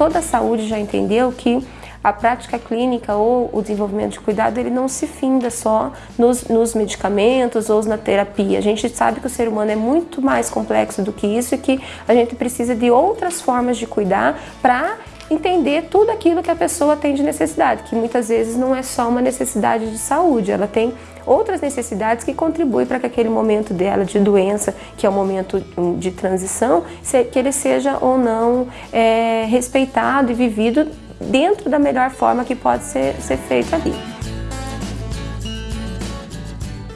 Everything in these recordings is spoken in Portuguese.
toda a saúde já entendeu que a prática clínica ou o desenvolvimento de cuidado ele não se finda só nos, nos, medicamentos ou na terapia. A gente sabe que o ser humano é muito mais complexo do que isso e que a gente precisa de outras formas de cuidar para entender tudo aquilo que a pessoa tem de necessidade, que muitas vezes não é só uma necessidade de saúde, ela tem outras necessidades que contribuem para que aquele momento dela de doença, que é o momento de transição, que ele seja ou não é, respeitado e vivido dentro da melhor forma que pode ser, ser feito ali.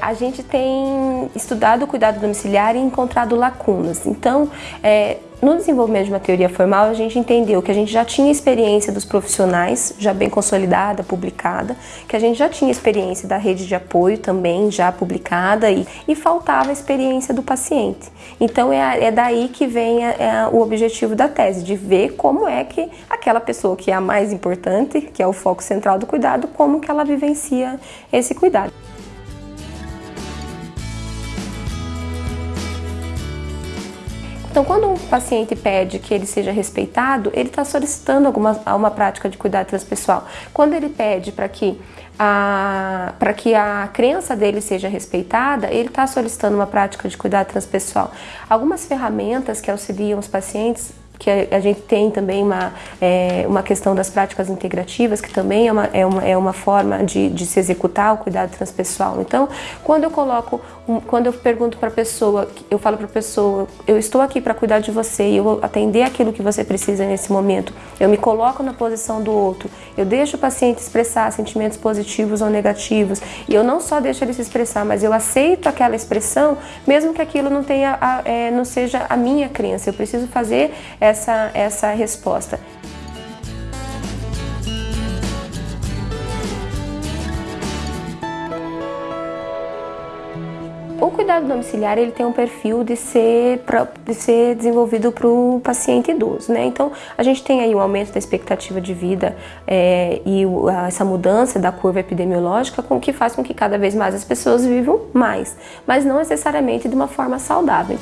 A gente tem estudado o cuidado domiciliar e encontrado lacunas. Então, é, no desenvolvimento de uma teoria formal, a gente entendeu que a gente já tinha experiência dos profissionais, já bem consolidada, publicada, que a gente já tinha experiência da rede de apoio também, já publicada, e, e faltava a experiência do paciente. Então é, é daí que vem a, é o objetivo da tese, de ver como é que aquela pessoa que é a mais importante, que é o foco central do cuidado, como que ela vivencia esse cuidado. Então, quando um paciente pede que ele seja respeitado, ele está solicitando alguma, uma prática de cuidado transpessoal. Quando ele pede para que para que a crença dele seja respeitada, ele está solicitando uma prática de cuidado transpessoal. Algumas ferramentas que auxiliam os pacientes que a, gente tem também uma, é, uma questão das práticas integrativas, que também é uma, é uma, é uma forma de, de se executar o cuidado transpessoal. Então, quando eu coloco, quando eu pergunto para a pessoa, eu falo para a pessoa, eu estou aqui para cuidar de você e eu vou atender aquilo que você precisa nesse momento, eu me coloco na posição do outro, eu deixo o paciente expressar sentimentos positivos ou negativos. E eu não só deixo ele se expressar, mas eu aceito aquela expressão, mesmo que aquilo não, tenha, é, não seja a minha crença, eu preciso fazer essa, essa resposta. O cuidado domiciliar ele tem um perfil de ser, de ser desenvolvido para o paciente idoso, né? Então a gente tem aí um aumento da expectativa de vida é, e essa mudança da curva epidemiológica com que faz com que cada vez mais as pessoas vivam mais, mas não necessariamente de uma forma saudável.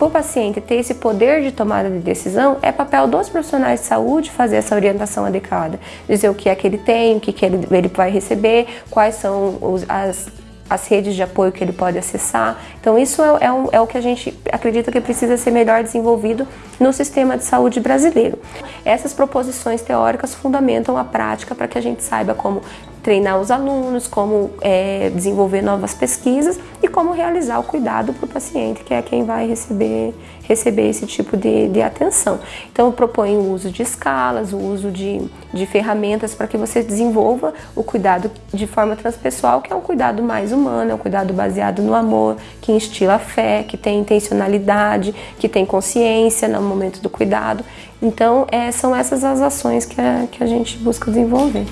O paciente ter esse poder de tomada de decisão, é papel dos profissionais de saúde fazer essa orientação adequada. Dizer o que é que ele tem, o que, que ele, ele vai receber, quais são os, as as redes de apoio que ele pode acessar. Então isso é, é, um, é, o que a gente acredita que precisa ser melhor desenvolvido no sistema de saúde brasileiro. Essas proposições teóricas fundamentam a prática para que a gente saiba como treinar os alunos, como é, desenvolver novas pesquisas e como realizar o cuidado para o paciente, que é quem vai receber, receber esse tipo de, de atenção. Então, proponho o uso de escalas, o uso de, de ferramentas para que você desenvolva o cuidado de forma transpessoal, que é um cuidado mais humano, é um cuidado baseado no amor, que instila fé, que tem intencionalidade, que tem consciência no momento do cuidado. Então, é, são essas as ações que a, que a gente busca desenvolver.